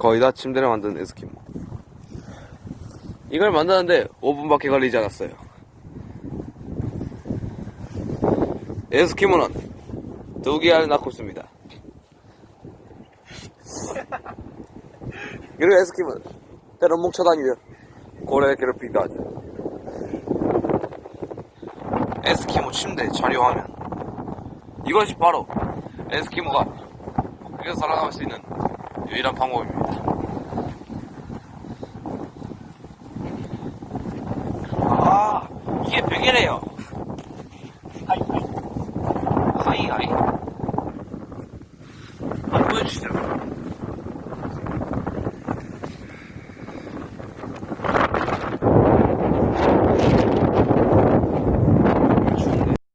거의 다 침대를 만든 에스키모. 이걸 만드는데 5분밖에 걸리지 않았어요. 에스키모는 두 개알 낳고 있습니다. 그리고 에스키모는 때론 뭉쳐다니며 고래를 괴롭히기도 하죠. 에스키모 침대 자료화면 이것이 바로 에스키모가 북극에서 살아남을 수 있는 유일한 방법입니다. 아, 이게 베개래요. 하이, 하이. 하이, 하이. 한번 보여주시죠.